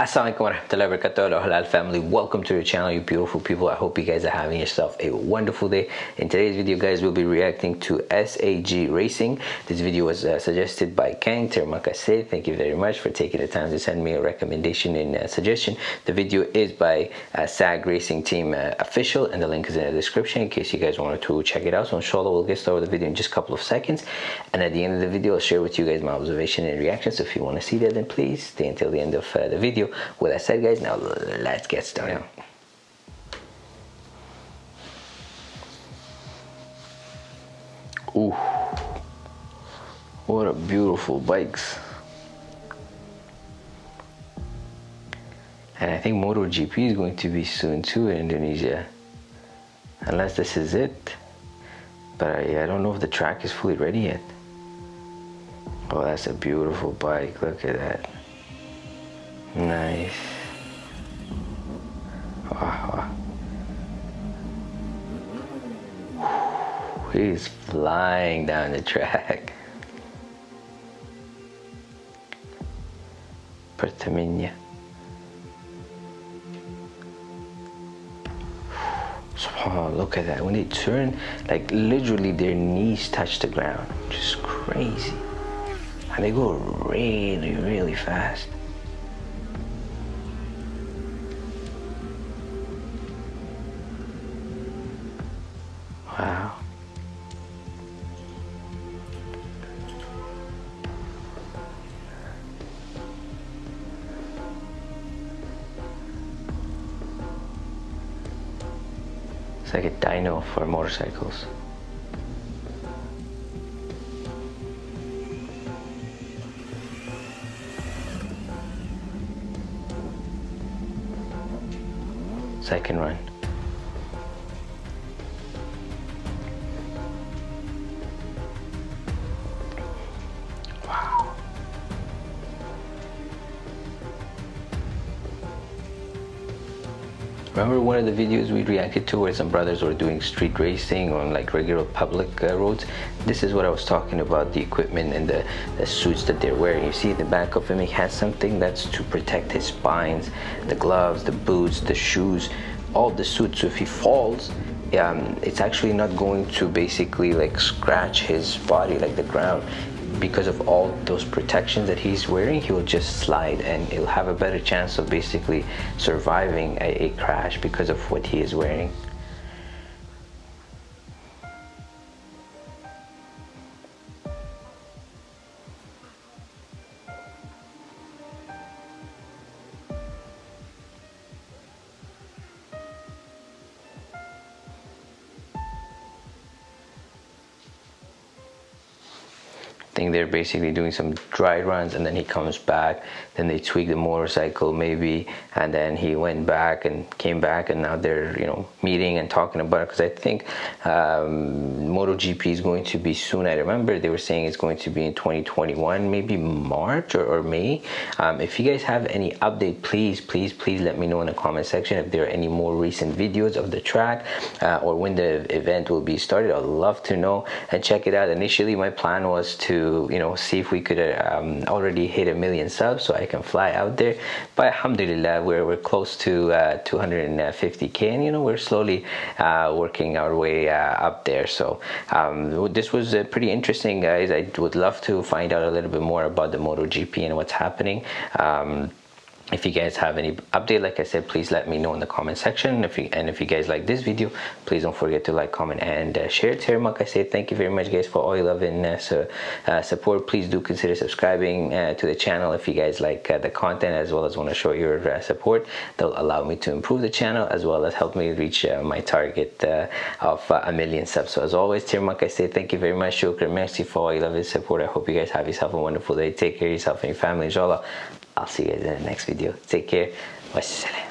Assalamualaikum warahmatullahi wabarakatuh. Halal family. Welcome to the channel you beautiful people. I hope you guys are having yourself a wonderful day. In today's video guys we'll be reacting to SAG Racing. This video was uh, suggested by Kang Termakase thank you very much for taking the time to send me a recommendation and uh, suggestion. The video is by uh, SAG Racing Team uh, official and the link is in the description in case you guys wanted to check it out. So inshallah we'll get started with the video in just a couple of seconds. And at the end of the video I'll share with you guys my observation and reaction so if you want to see that then please stay until the end of uh, the video with that said guys now let's get started. Ooh, what a beautiful bikes. And I think MotoGP is going to be soon too in Indonesia. Unless this is it. But I, I don't know if the track is fully ready yet. Oh that's a beautiful bike. Look at that Nice. Wow. He's flying down the track. Pertamina. Oh, look at that. When they turn, like literally their knees touch the ground. Just crazy. And they go really, really fast. It's like a dyno for motorcycles. Second run. Remember one of the videos we reacted to where some brothers were doing street racing on like regular public uh, roads? This is what I was talking about, the equipment and the, the suits that they're wearing. You see the back of him, he has something that's to protect his spines, the gloves, the boots, the shoes, all the suits. So if he falls, um, it's actually not going to basically like scratch his body like the ground because of all those protections that he's wearing he will just slide and he'll have a better chance of basically surviving a, a crash because of what he is wearing think they're basically doing some dry runs and then he comes back. Then they tweak the motorcycle maybe and then he went back and came back and now they're you know meeting and talking about it. Because I think um, MotoGP is going to be soon. I remember they were saying it's going to be in 2021 maybe March or, or May. Um, if you guys have any update please please please let me know in the comment section if there are any more recent videos of the track uh, or when the event will be started. I'd love to know and check it out. Initially my plan was to you know see if we could um, already hit a million subs so I can fly out there. But alhamdulillah we're, we're close to uh, 250k and you know we're slowly uh, working our way uh, up there. So um, this was uh, pretty interesting guys. I would love to find out a little bit more about the MotoGP and what's happening. Um, if you guys have any update like i said please let me know in the comment section. If you and if you guys like this video please don't forget to like comment and uh, share it. Like i said thank you very much guys for all your love and uh, uh, support. Please do consider subscribing uh, to the channel if you guys like uh, the content as well as want to show your support. That'll allow me to improve the channel as well as help me reach my target of a million subs. So as always like i say thank you very much. Shukran merci for all your love and support. I hope you guys have yourself a wonderful day. Take care of yourself and your family inshallah I'll see you guys in the next video. Take care. Wassalam.